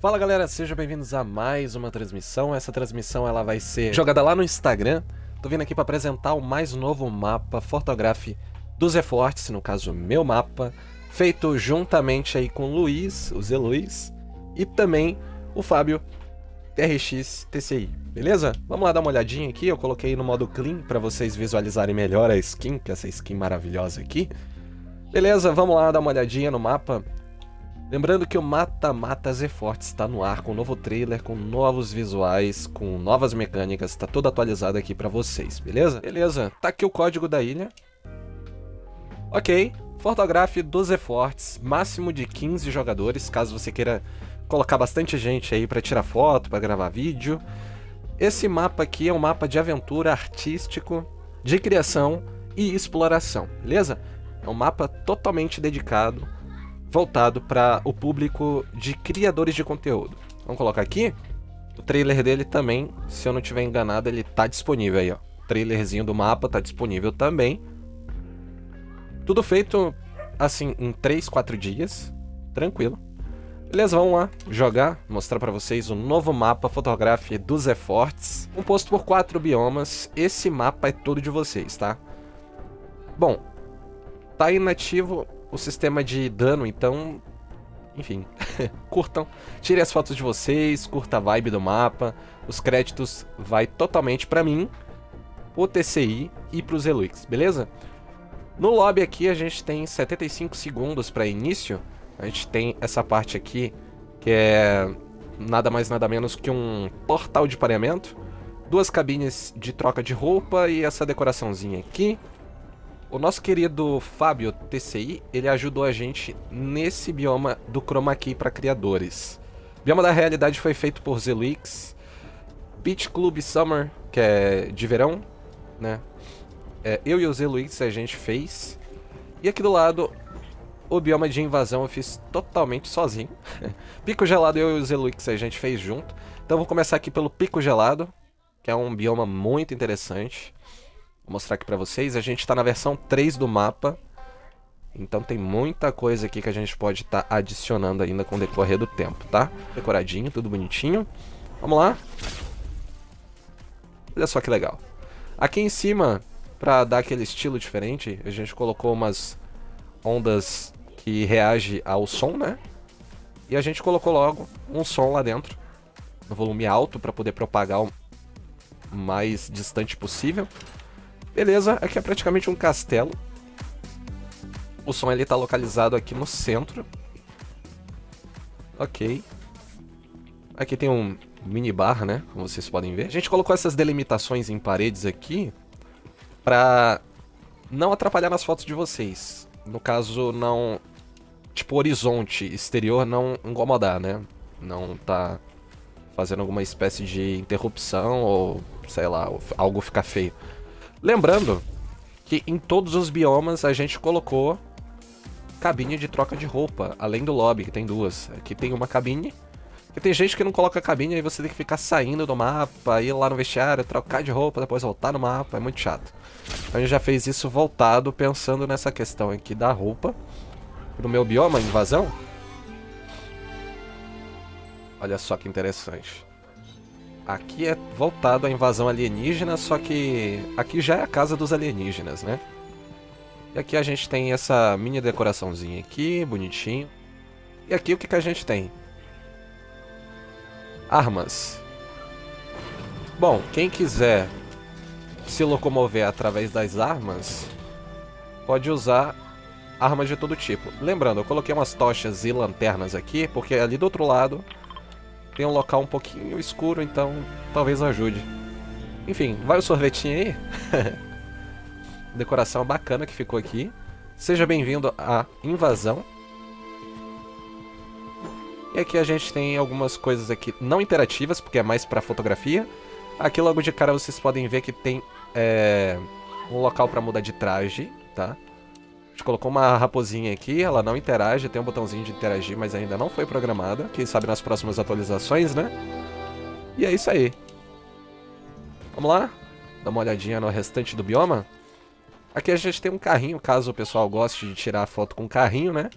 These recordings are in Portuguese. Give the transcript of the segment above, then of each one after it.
Fala galera, sejam bem-vindos a mais uma transmissão. Essa transmissão ela vai ser jogada lá no Instagram. Tô vindo aqui para apresentar o mais novo mapa Photograph dos Efortes, no caso meu mapa, feito juntamente aí com o Luiz, o Zé Luiz, e também o Fábio TRX TCI, beleza? Vamos lá dar uma olhadinha aqui, eu coloquei no modo clean para vocês visualizarem melhor a skin, que é essa skin maravilhosa aqui. Beleza, vamos lá dar uma olhadinha no mapa. Lembrando que o Mata Mata Z-Forte está no ar com um novo trailer, com novos visuais, com novas mecânicas, está tudo atualizado aqui para vocês, beleza? Beleza, tá aqui o código da ilha. Ok, fotografe 12 fortes, máximo de 15 jogadores, caso você queira colocar bastante gente aí para tirar foto, para gravar vídeo. Esse mapa aqui é um mapa de aventura artístico, de criação e exploração, beleza? É um mapa totalmente dedicado voltado para o público de criadores de conteúdo. Vamos colocar aqui. O trailer dele também, se eu não estiver enganado, ele tá disponível aí, ó. O trailerzinho do mapa tá disponível também. Tudo feito, assim, em 3, 4 dias. Tranquilo. Beleza, vamos lá jogar, mostrar para vocês o novo mapa Photograph dos Efforts, composto por quatro biomas. Esse mapa é todo de vocês, tá? Bom, tá inativo o sistema de dano, então... Enfim, curtam, tirem as fotos de vocês, curta a vibe do mapa, os créditos vai totalmente pra mim, o TCI e pros Eluix, beleza? No lobby aqui a gente tem 75 segundos para início, a gente tem essa parte aqui, que é nada mais nada menos que um portal de pareamento, duas cabines de troca de roupa e essa decoraçãozinha aqui, o nosso querido Fábio TCI, ele ajudou a gente nesse bioma do Chroma Key para criadores. O bioma da realidade foi feito por Zeluix, Beach Club Summer, que é de verão, né? É, eu e o Zeluix a gente fez. E aqui do lado, o bioma de invasão eu fiz totalmente sozinho. Pico Gelado eu e o Zeluix a gente fez junto. Então vou começar aqui pelo Pico Gelado, que é um bioma muito interessante. Vou mostrar aqui pra vocês. A gente tá na versão 3 do mapa. Então tem muita coisa aqui que a gente pode estar tá adicionando ainda com o decorrer do tempo, tá? Decoradinho, tudo bonitinho. Vamos lá. Olha só que legal. Aqui em cima, pra dar aquele estilo diferente, a gente colocou umas ondas que reagem ao som, né? E a gente colocou logo um som lá dentro, no volume alto, para poder propagar o mais distante possível. Beleza, aqui é praticamente um castelo. O som ele tá localizado aqui no centro. Ok. Aqui tem um minibar, né? Como vocês podem ver. A gente colocou essas delimitações em paredes aqui pra não atrapalhar nas fotos de vocês. No caso, não... Tipo, horizonte exterior não incomodar, né? Não tá fazendo alguma espécie de interrupção ou, sei lá, algo ficar feio. Lembrando que em todos os biomas a gente colocou cabine de troca de roupa, além do lobby, que tem duas. Aqui tem uma cabine, que tem gente que não coloca cabine, aí você tem que ficar saindo do mapa, ir lá no vestiário, trocar de roupa, depois voltar no mapa, é muito chato. A gente já fez isso voltado, pensando nessa questão aqui da roupa. Pro meu bioma, invasão. Olha só que interessante. Aqui é voltado à invasão alienígena, só que aqui já é a casa dos alienígenas, né? E aqui a gente tem essa mini decoraçãozinha aqui, bonitinho. E aqui o que, que a gente tem? Armas. Bom, quem quiser se locomover através das armas, pode usar armas de todo tipo. Lembrando, eu coloquei umas tochas e lanternas aqui, porque ali do outro lado tem um local um pouquinho escuro, então talvez ajude. Enfim, vai o sorvetinho aí. Decoração bacana que ficou aqui. Seja bem-vindo à invasão. E aqui a gente tem algumas coisas aqui não interativas, porque é mais para fotografia. Aqui logo de cara vocês podem ver que tem é, um local para mudar de traje, tá? Gente colocou uma raposinha aqui, ela não interage, tem um botãozinho de interagir, mas ainda não foi programada. Quem sabe nas próximas atualizações, né? E é isso aí. Vamos lá? Dar uma olhadinha no restante do bioma. Aqui a gente tem um carrinho, caso o pessoal goste de tirar foto com carrinho, né?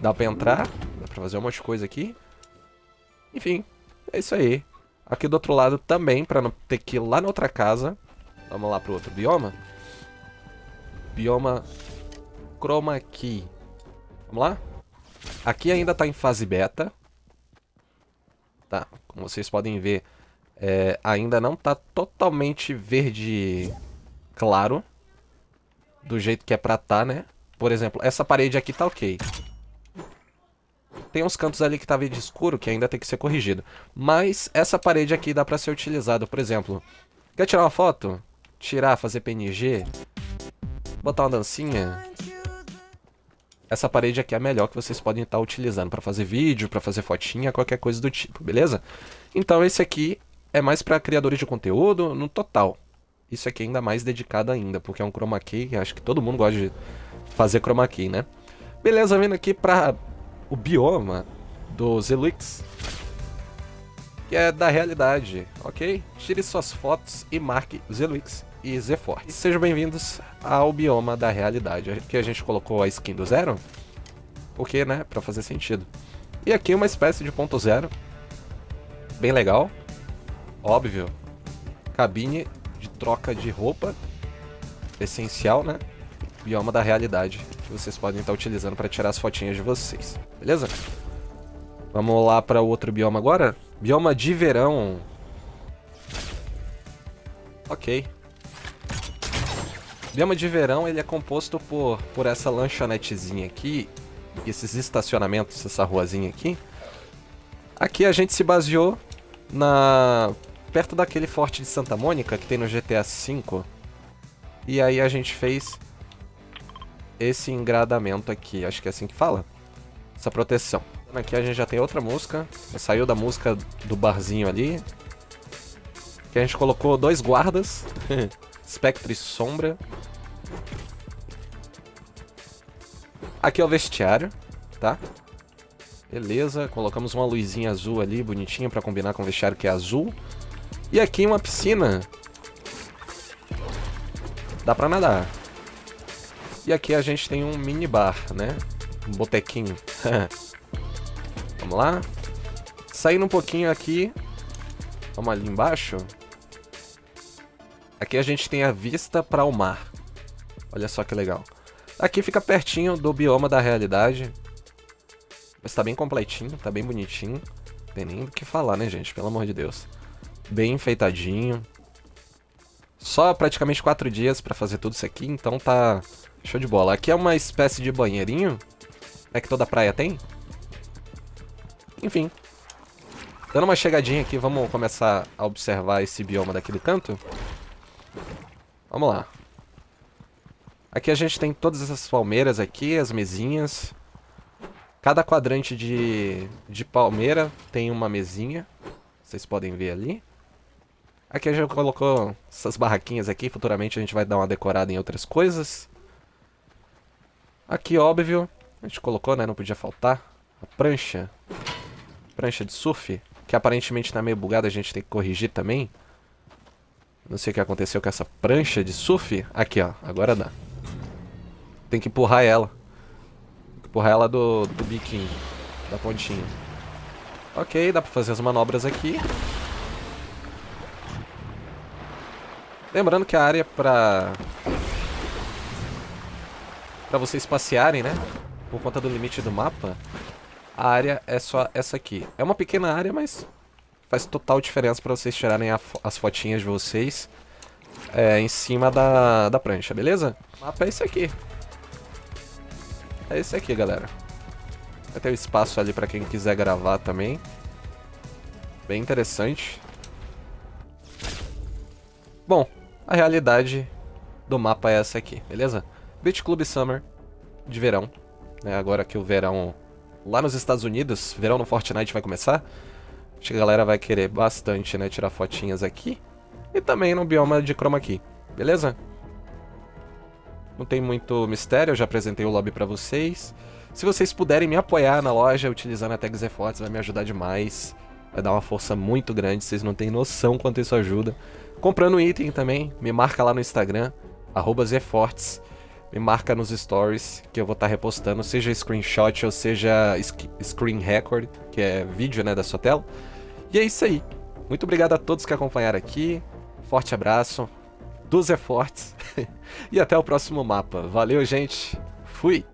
Dá pra entrar, dá pra fazer um monte de coisa aqui. Enfim, é isso aí. Aqui do outro lado também, para não ter que ir lá na outra casa. Vamos lá pro outro bioma. Bioma Chroma Key. Vamos lá? Aqui ainda está em fase beta. Tá, como vocês podem ver, é, ainda não está totalmente verde claro. Do jeito que é pra tá, né? Por exemplo, essa parede aqui tá ok. Tem uns cantos ali que tá verde escuro que ainda tem que ser corrigido. Mas essa parede aqui dá pra ser utilizada. Por exemplo, quer tirar uma foto? Tirar, fazer PNG? Botar uma dancinha? Essa parede aqui é a melhor que vocês podem estar utilizando para fazer vídeo, para fazer fotinha, qualquer coisa do tipo, beleza? Então esse aqui é mais para criadores de conteúdo no total. Isso aqui é ainda mais dedicado ainda, porque é um chroma key, acho que todo mundo gosta de fazer chroma key, né? Beleza, vindo aqui para o bioma do Zelux, que é da realidade, ok? Tire suas fotos e marque Zelux e Zeforte. Sejam bem-vindos ao bioma da realidade. Aqui a gente colocou a skin do zero, porque, né, pra fazer sentido. E aqui uma espécie de ponto zero, bem legal, óbvio, cabine de troca de roupa, essencial, né? Bioma da realidade, que vocês podem estar utilizando para tirar as fotinhas de vocês, beleza? Vamos lá para o outro bioma agora? Bioma de verão. Ok. Bioma de verão ele é composto por, por essa lanchonetezinha aqui, esses estacionamentos, essa ruazinha aqui. Aqui a gente se baseou na perto daquele forte de Santa Mônica que tem no GTA V. E aí a gente fez esse engradamento aqui, acho que é assim que fala. Essa proteção. Aqui a gente já tem outra música, saiu da música do barzinho ali. Que a gente colocou dois guardas, Spectre e Sombra. Aqui é o vestiário, tá? Beleza, colocamos uma luzinha azul ali, bonitinha, pra combinar com o vestiário que é azul. E aqui uma piscina. Dá pra nadar. E aqui a gente tem um mini bar, né? Um botequinho. Vamos lá. Saindo um pouquinho aqui. Vamos ali embaixo. Aqui a gente tem a vista para o mar. Olha só que legal. Aqui fica pertinho do bioma da realidade. Mas tá bem completinho, tá bem bonitinho. Não tem nem o que falar, né, gente? Pelo amor de Deus. Bem enfeitadinho. Só praticamente quatro dias pra fazer tudo isso aqui, então tá show de bola. Aqui é uma espécie de banheirinho. É que toda praia tem. Enfim. Dando uma chegadinha aqui, vamos começar a observar esse bioma daqui do canto. Vamos lá. Aqui a gente tem todas essas palmeiras aqui, as mesinhas. Cada quadrante de, de palmeira tem uma mesinha. Vocês podem ver ali. Aqui a gente colocou essas barraquinhas aqui. Futuramente a gente vai dar uma decorada em outras coisas. Aqui, óbvio, a gente colocou, né? Não podia faltar. A prancha. Prancha de surf. Que aparentemente tá meio bugada, a gente tem que corrigir também. Não sei o que aconteceu com essa prancha de surf. Aqui, ó. Agora dá. Tem que empurrar ela. Empurrar ela do, do biquinho. Da pontinha. Ok, dá pra fazer as manobras aqui. Lembrando que a área pra... Pra vocês passearem, né? Por conta do limite do mapa, a área é só essa aqui. É uma pequena área, mas faz total diferença para vocês tirarem as fotinhas de vocês é, em cima da, da prancha, beleza? O mapa é esse aqui. É esse aqui, galera. Vai ter o espaço ali para quem quiser gravar também. Bem interessante. Bom, a realidade do mapa é essa aqui, beleza? Beach Club Summer de verão. Né? Agora que o verão lá nos Estados Unidos, verão no Fortnite vai começar. Acho que a galera vai querer bastante, né, tirar fotinhas aqui. E também no bioma de chroma key, beleza? Não tem muito mistério, eu já apresentei o lobby para vocês. Se vocês puderem me apoiar na loja utilizando a tag Zefortes, vai me ajudar demais. Vai dar uma força muito grande, vocês não têm noção quanto isso ajuda. Comprando item também, me marca lá no Instagram, arroba Zefortes. Me marca nos stories que eu vou estar tá repostando, seja screenshot ou seja screen record, que é vídeo né, da sua tela. E é isso aí. Muito obrigado a todos que acompanharam aqui. Forte abraço dos efortes. e até o próximo mapa. Valeu, gente. Fui!